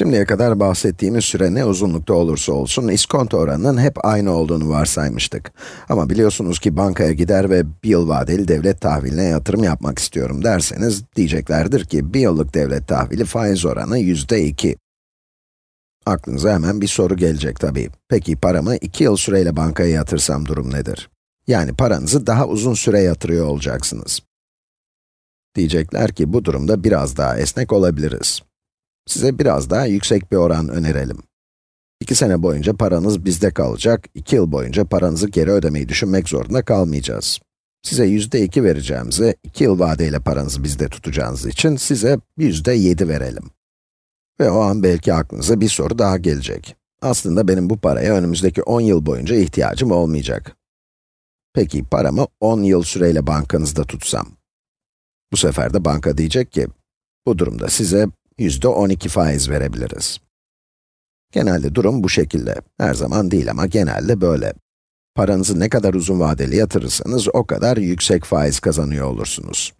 Şimdiye kadar bahsettiğimiz süre ne uzunlukta olursa olsun, iskonto oranının hep aynı olduğunu varsaymıştık. Ama biliyorsunuz ki bankaya gider ve bir yıl vadeli devlet tahviline yatırım yapmak istiyorum derseniz, diyeceklerdir ki bir yıllık devlet tahvili faiz oranı yüzde iki. Aklınıza hemen bir soru gelecek tabii. Peki paramı iki yıl süreyle bankaya yatırsam durum nedir? Yani paranızı daha uzun süre yatırıyor olacaksınız. Diyecekler ki bu durumda biraz daha esnek olabiliriz. Size biraz daha yüksek bir oran önerelim. 2 sene boyunca paranız bizde kalacak, 2 yıl boyunca paranızı geri ödemeyi düşünmek zorunda kalmayacağız. Size yüzde iki vereceğimize, 2 yıl vadeyle paranızı bizde tutacağınız için size yüzde yedi verelim. Ve o an belki aklınıza bir soru daha gelecek. Aslında benim bu paraya önümüzdeki 10 yıl boyunca ihtiyacım olmayacak. Peki paramı 10 yıl süreyle bankanızda tutsam? Bu sefer de banka diyecek ki, bu durumda size yüzde 12 faiz verebiliriz. Genelde durum bu şekilde. Her zaman değil ama genelde böyle. Paranızı ne kadar uzun vadeli yatırırsanız o kadar yüksek faiz kazanıyor olursunuz.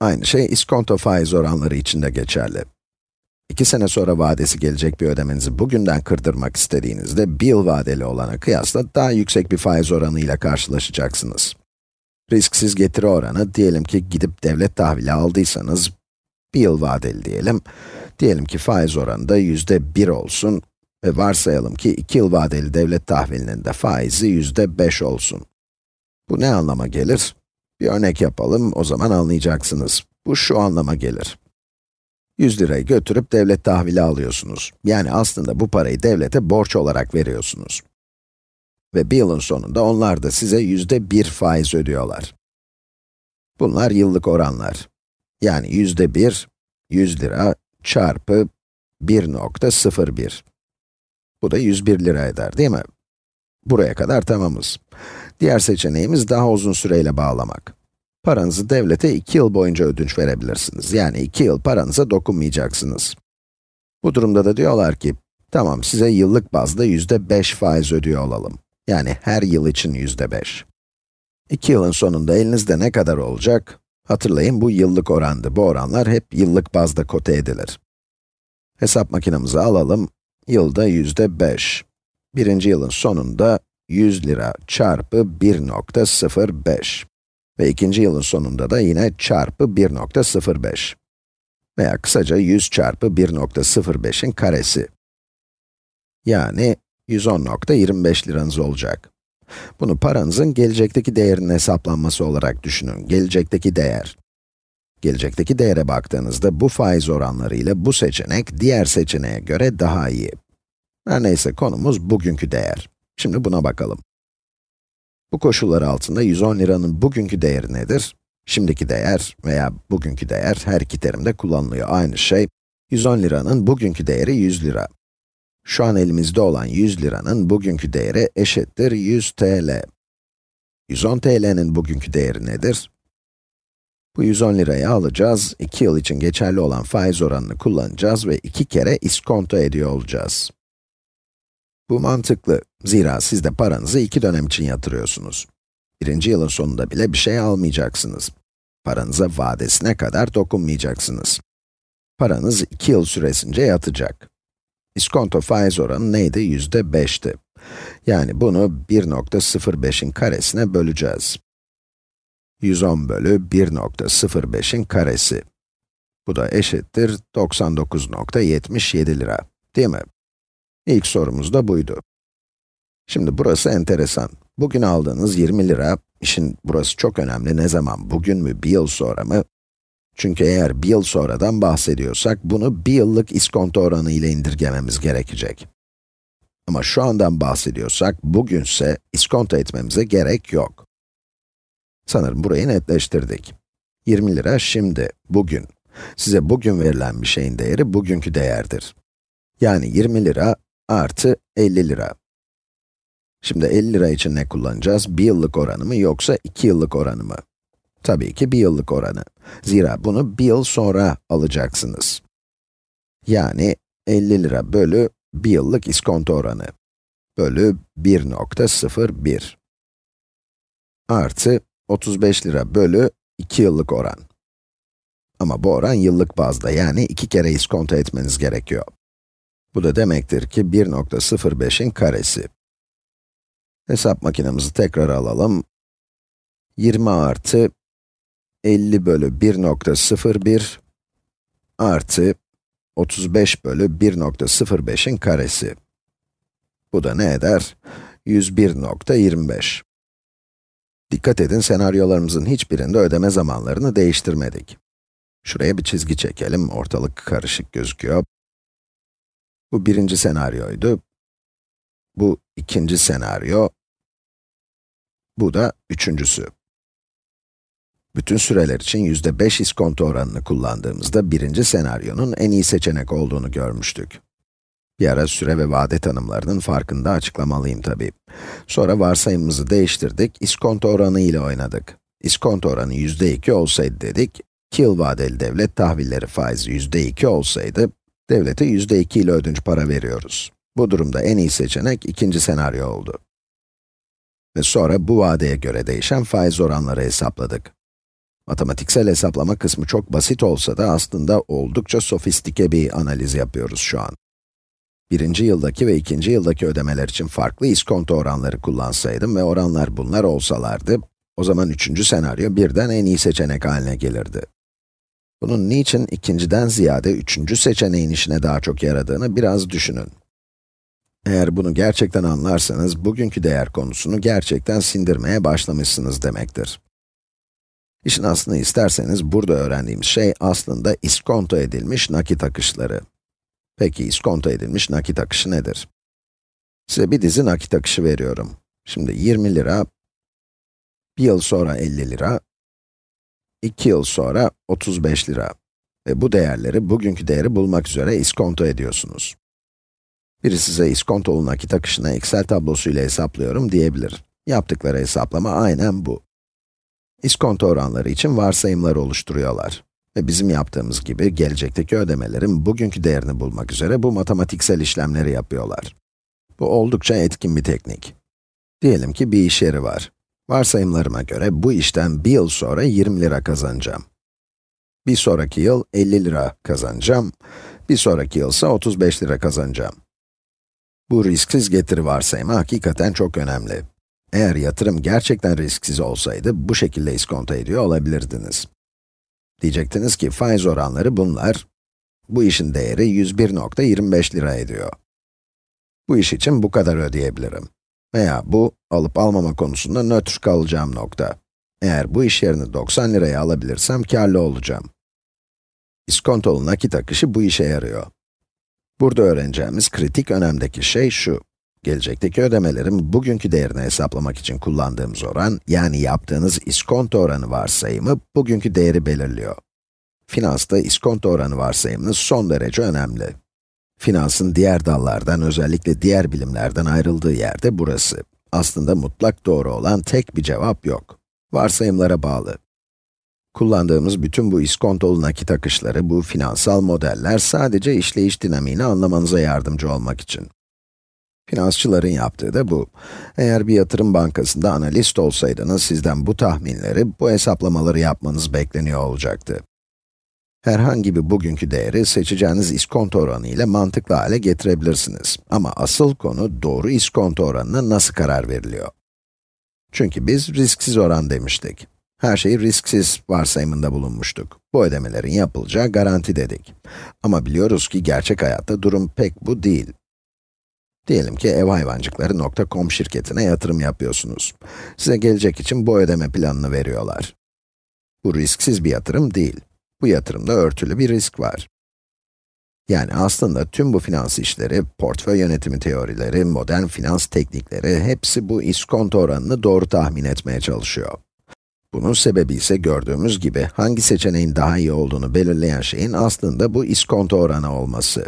Aynı şey iskonto faiz oranları için de geçerli. İki sene sonra vadesi gelecek bir ödemenizi bugünden kırdırmak istediğinizde, bir yıl vadeli olana kıyasla daha yüksek bir faiz oranı ile karşılaşacaksınız. Risksiz getiri oranı, diyelim ki gidip devlet tahvili aldıysanız, bir yıl vadeli diyelim. Diyelim ki faiz oranı da yüzde bir olsun ve varsayalım ki iki yıl vadeli devlet tahvilinin de faizi yüzde beş olsun. Bu ne anlama gelir? Bir örnek yapalım, o zaman anlayacaksınız. Bu şu anlama gelir. 100 lirayı götürüp devlet tahvili alıyorsunuz. Yani aslında bu parayı devlete borç olarak veriyorsunuz. Ve bir yılın sonunda onlar da size yüzde bir faiz ödüyorlar. Bunlar yıllık oranlar. Yani yüzde bir, 100 lira çarpı 1.01. Bu da 101 lira eder, değil mi? Buraya kadar tamamız. Diğer seçeneğimiz daha uzun süreyle bağlamak. Paranızı devlete 2 yıl boyunca ödünç verebilirsiniz. Yani 2 yıl paranıza dokunmayacaksınız. Bu durumda da diyorlar ki, tamam size yıllık bazda yüzde 5 faiz ödüyor olalım. Yani her yıl için yüzde 5. 2 yılın sonunda elinizde ne kadar olacak? Hatırlayın bu yıllık orandı. Bu oranlar hep yıllık bazda kote edilir. Hesap makinemizi alalım. Yılda yüzde 5. Birinci yılın sonunda 100 lira çarpı 1.05. Ve ikinci yılın sonunda da yine çarpı 1.05. Veya kısaca 100 çarpı 1.05'in karesi. Yani 110.25 liranız olacak. Bunu paranızın gelecekteki değerinin hesaplanması olarak düşünün. Gelecekteki değer. Gelecekteki değere baktığınızda bu faiz oranları ile bu seçenek diğer seçeneğe göre daha iyi. Her neyse konumuz bugünkü değer. Şimdi buna bakalım. Bu koşullar altında 110 liranın bugünkü değeri nedir? Şimdiki değer veya bugünkü değer her iki terimde kullanılıyor. Aynı şey. 110 liranın bugünkü değeri 100 lira. Şu an elimizde olan 100 liranın bugünkü değeri eşittir 100 TL. 110 TL'nin bugünkü değeri nedir? Bu 110 lirayı alacağız, 2 yıl için geçerli olan faiz oranını kullanacağız ve 2 kere iskonto ediyor olacağız. Bu mantıklı. Zira siz de paranızı 2 dönem için yatırıyorsunuz. Birinci yılın sonunda bile bir şey almayacaksınız. Paranıza vadesine kadar dokunmayacaksınız. Paranız 2 yıl süresince yatacak. İskonto faiz oranı neydi? Yüzde 5'ti. Yani bunu 1.05'in karesine böleceğiz. 110 bölü 1.05'in karesi. Bu da eşittir 99.77 lira, değil mi? İlk sorumuz da buydu. Şimdi burası enteresan. Bugün aldığınız 20 lira, işin burası çok önemli, ne zaman, bugün mü, bir yıl sonra mı? Çünkü eğer bir yıl sonradan bahsediyorsak, bunu bir yıllık iskonto oranı ile indirgememiz gerekecek. Ama şu andan bahsediyorsak, bugünse iskonto etmemize gerek yok. Sanırım burayı netleştirdik. 20 lira şimdi, bugün. Size bugün verilen bir şeyin değeri bugünkü değerdir. Yani 20 lira artı 50 lira. Şimdi 50 lira için ne kullanacağız? Bir yıllık oranı mı yoksa iki yıllık oranı mı? Tabii ki bir yıllık oranı. Zira bunu bir yıl sonra alacaksınız. Yani 50 lira bölü bir yıllık iskonto oranı bölü 1.01 artı 35 lira bölü 2 yıllık oran. Ama bu oran yıllık bazda yani iki kere iskonto etmeniz gerekiyor. Bu da demektir ki 1.05'in karesi. Hesap makinemizi tekrar alalım. 20 artı 50 bölü 1.01 artı 35 bölü 1.05'in karesi. Bu da ne eder? 101.25. Dikkat edin, senaryolarımızın hiçbirinde ödeme zamanlarını değiştirmedik. Şuraya bir çizgi çekelim, ortalık karışık gözüküyor. Bu birinci senaryoydu. Bu ikinci senaryo. Bu da üçüncüsü. Bütün süreler için yüzde 5 iskonto oranını kullandığımızda birinci senaryonun en iyi seçenek olduğunu görmüştük. Bir ara süre ve vade tanımlarının farkında açıklamalıyım tabii. Sonra varsayımımızı değiştirdik, iskonto oranı ile oynadık. İskonto oranı yüzde 2 olsaydı dedik, 2 yıl vadeli devlet tahvilleri faizi yüzde 2 olsaydı, devlete yüzde 2 ile ödünç para veriyoruz. Bu durumda en iyi seçenek ikinci senaryo oldu. Ve sonra bu vadeye göre değişen faiz oranları hesapladık. Matematiksel hesaplama kısmı çok basit olsa da aslında oldukça sofistike bir analiz yapıyoruz şu an. Birinci yıldaki ve ikinci yıldaki ödemeler için farklı iskonto oranları kullansaydım ve oranlar bunlar olsalardı, o zaman üçüncü senaryo birden en iyi seçenek haline gelirdi. Bunun niçin ikinciden ziyade üçüncü seçeneğin işine daha çok yaradığını biraz düşünün. Eğer bunu gerçekten anlarsanız, bugünkü değer konusunu gerçekten sindirmeye başlamışsınız demektir. İşin aslını isterseniz, burada öğrendiğimiz şey aslında iskonto edilmiş nakit akışları. Peki, iskonto edilmiş nakit akışı nedir? Size bir dizi nakit akışı veriyorum. Şimdi 20 lira, bir yıl sonra 50 lira, 2 yıl sonra 35 lira. Ve bu değerleri, bugünkü değeri bulmak üzere iskonto ediyorsunuz. Biri size iskontolu nakit akışını Excel tablosuyla hesaplıyorum diyebilir. Yaptıkları hesaplama aynen bu. İskonto oranları için varsayımlar oluşturuyorlar. Ve bizim yaptığımız gibi gelecekteki ödemelerin bugünkü değerini bulmak üzere bu matematiksel işlemleri yapıyorlar. Bu oldukça etkin bir teknik. Diyelim ki bir iş yeri var. Varsayımlarıma göre bu işten bir yıl sonra 20 lira kazanacağım. Bir sonraki yıl 50 lira kazanacağım. Bir sonraki yıl ise 35 lira kazanacağım. Bu risksiz getiri varsayımı hakikaten çok önemli. Eğer yatırım gerçekten risksiz olsaydı, bu şekilde iskonto ediyor olabilirdiniz. Diyecektiniz ki faiz oranları bunlar. Bu işin değeri 101.25 lira ediyor. Bu iş için bu kadar ödeyebilirim. Veya bu, alıp almama konusunda nötr kalacağım nokta. Eğer bu iş yerini 90 liraya alabilirsem karlı olacağım. İskontolu nakit akışı bu işe yarıyor. Burada öğreneceğimiz kritik önemdeki şey şu. Gelecekteki ödemelerin bugünkü değerini hesaplamak için kullandığımız oran, yani yaptığınız iskonto oranı varsayımı, bugünkü değeri belirliyor. Finansta iskonto oranı varsayımınız son derece önemli. Finansın diğer dallardan, özellikle diğer bilimlerden ayrıldığı yerde burası. Aslında mutlak doğru olan tek bir cevap yok. Varsayımlara bağlı. Kullandığımız bütün bu iskontolu nakit akışları, bu finansal modeller sadece işleyiş dinamiğini anlamanıza yardımcı olmak için. Finansçıların yaptığı da bu. Eğer bir yatırım bankasında analist olsaydınız, sizden bu tahminleri, bu hesaplamaları yapmanız bekleniyor olacaktı. Herhangi bir bugünkü değeri seçeceğiniz iskonto oranı ile mantıklı hale getirebilirsiniz. Ama asıl konu doğru iskonto oranına nasıl karar veriliyor? Çünkü biz risksiz oran demiştik. Her şeyi risksiz varsayımında bulunmuştuk. Bu ödemelerin yapılacağı garanti dedik. Ama biliyoruz ki gerçek hayatta durum pek bu değil. Diyelim ki evhayvancıkları.com şirketine yatırım yapıyorsunuz. Size gelecek için bu ödeme planını veriyorlar. Bu risksiz bir yatırım değil. Bu yatırımda örtülü bir risk var. Yani aslında tüm bu finans işleri, portföy yönetimi teorileri, modern finans teknikleri, hepsi bu iskonto oranını doğru tahmin etmeye çalışıyor. Bunun sebebi ise gördüğümüz gibi hangi seçeneğin daha iyi olduğunu belirleyen şeyin aslında bu iskonto oranı olması.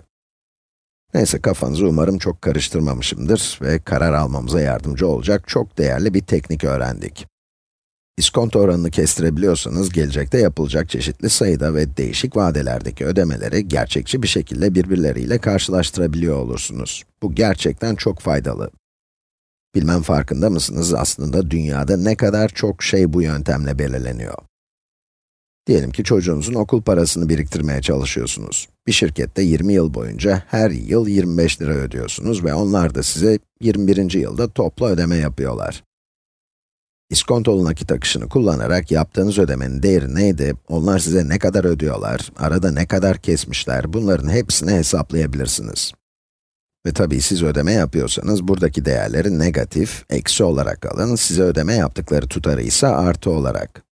Neyse kafanızı umarım çok karıştırmamışımdır ve karar almamıza yardımcı olacak çok değerli bir teknik öğrendik. İskonto oranını kestirebiliyorsanız, gelecekte yapılacak çeşitli sayıda ve değişik vadelerdeki ödemeleri gerçekçi bir şekilde birbirleriyle karşılaştırabiliyor olursunuz. Bu gerçekten çok faydalı. Bilmem farkında mısınız, aslında dünyada ne kadar çok şey bu yöntemle belirleniyor. Diyelim ki çocuğunuzun okul parasını biriktirmeye çalışıyorsunuz. Bir şirkette 20 yıl boyunca her yıl 25 lira ödüyorsunuz ve onlar da size 21. yılda toplu ödeme yapıyorlar. İskontolu nakit akışını kullanarak yaptığınız ödemenin değeri neydi, onlar size ne kadar ödüyorlar, arada ne kadar kesmişler, bunların hepsini hesaplayabilirsiniz. Ve tabii siz ödeme yapıyorsanız, buradaki değerleri negatif, eksi olarak alın, size ödeme yaptıkları tutarı ise artı olarak.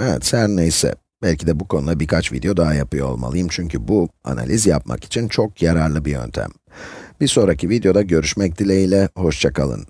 Evet, her neyse. Belki de bu konuda birkaç video daha yapıyor olmalıyım çünkü bu, analiz yapmak için çok yararlı bir yöntem. Bir sonraki videoda görüşmek dileğiyle, hoşça kalın.